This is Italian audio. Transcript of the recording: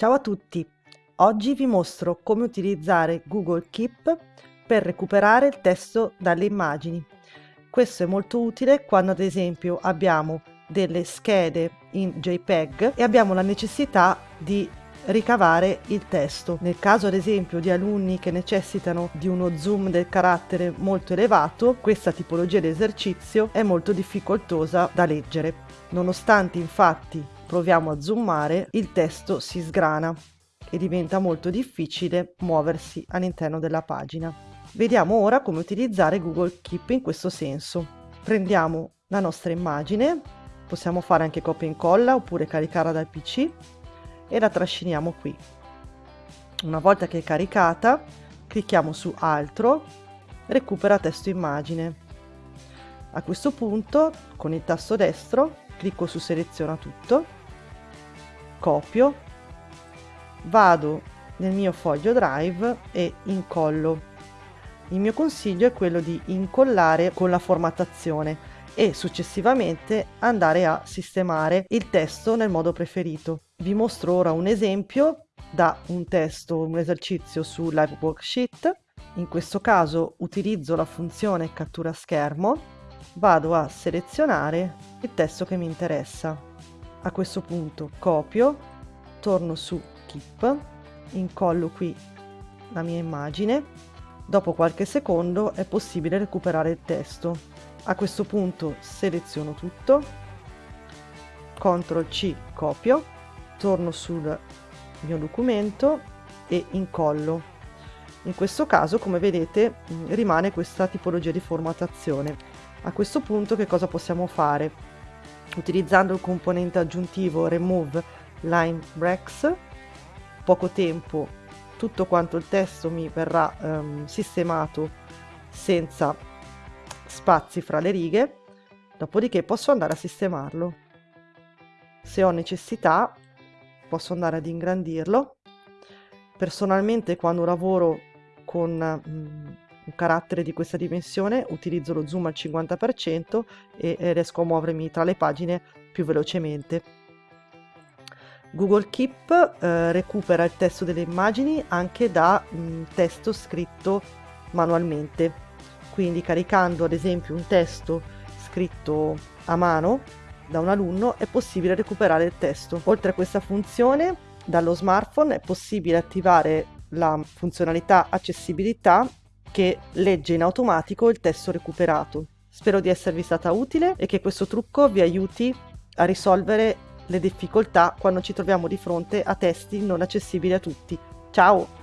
Ciao a tutti! Oggi vi mostro come utilizzare Google Keep per recuperare il testo dalle immagini. Questo è molto utile quando ad esempio abbiamo delle schede in JPEG e abbiamo la necessità di ricavare il testo. Nel caso ad esempio di alunni che necessitano di uno zoom del carattere molto elevato, questa tipologia di esercizio è molto difficoltosa da leggere. Nonostante infatti proviamo a zoomare, il testo si sgrana e diventa molto difficile muoversi all'interno della pagina. Vediamo ora come utilizzare Google Keep in questo senso. Prendiamo la nostra immagine, possiamo fare anche copia e incolla oppure caricarla dal PC e la trasciniamo qui. Una volta che è caricata, clicchiamo su Altro, recupera testo immagine. A questo punto, con il tasto destro, clicco su Seleziona tutto copio, vado nel mio foglio drive e incollo. Il mio consiglio è quello di incollare con la formattazione e successivamente andare a sistemare il testo nel modo preferito. Vi mostro ora un esempio da un testo, un esercizio su Live Worksheet. In questo caso utilizzo la funzione cattura schermo, vado a selezionare il testo che mi interessa a questo punto copio torno su keep incollo qui la mia immagine. Dopo qualche secondo è possibile recuperare il testo. A questo punto seleziono tutto. CTRL C copio. Torno sul mio documento e incollo. In questo caso come vedete rimane questa tipologia di formattazione a questo punto che cosa possiamo fare utilizzando il componente aggiuntivo remove line breaks. Poco tempo tutto quanto il testo mi verrà um, sistemato senza spazi fra le righe. Dopodiché posso andare a sistemarlo. Se ho necessità posso andare ad ingrandirlo. Personalmente quando lavoro con um, un carattere di questa dimensione utilizzo lo zoom al 50% e, riesco a muovermi tra le pagine più velocemente. Google Keep eh, recupera il testo delle immagini anche da mh, testo scritto manualmente, quindi caricando ad esempio un testo scritto a mano da un alunno è possibile recuperare il testo. Oltre a questa funzione, dallo smartphone è possibile attivare la funzionalità accessibilità che legge in automatico il testo recuperato. Spero di esservi stata utile e che questo trucco vi aiuti a risolvere le difficoltà quando ci troviamo di fronte a testi non accessibili a tutti. Ciao!